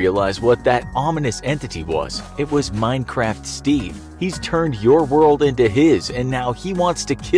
realize what that ominous entity was. It was Minecraft Steve. He's turned your world into his and now he wants to kill